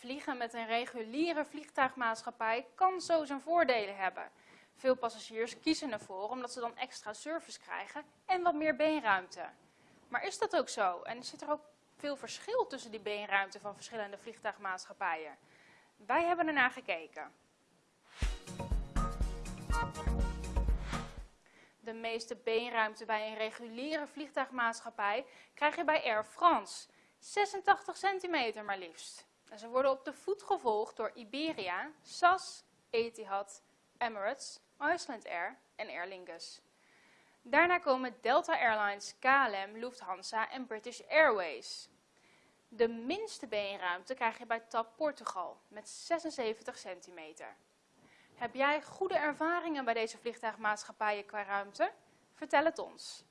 Vliegen met een reguliere vliegtuigmaatschappij kan zo zijn voordelen hebben. Veel passagiers kiezen ervoor omdat ze dan extra service krijgen en wat meer beenruimte. Maar is dat ook zo? En zit er ook veel verschil tussen die beenruimte van verschillende vliegtuigmaatschappijen? Wij hebben ernaar gekeken. De meeste beenruimte bij een reguliere vliegtuigmaatschappij krijg je bij Air France. 86 centimeter maar liefst. Ze worden op de voet gevolgd door Iberia, SAS, Etihad, Emirates, Iceland Air en Aer Lingus. Daarna komen Delta Airlines, KLM, Lufthansa en British Airways. De minste beenruimte krijg je bij TAP Portugal met 76 centimeter. Heb jij goede ervaringen bij deze vliegtuigmaatschappijen qua ruimte? Vertel het ons.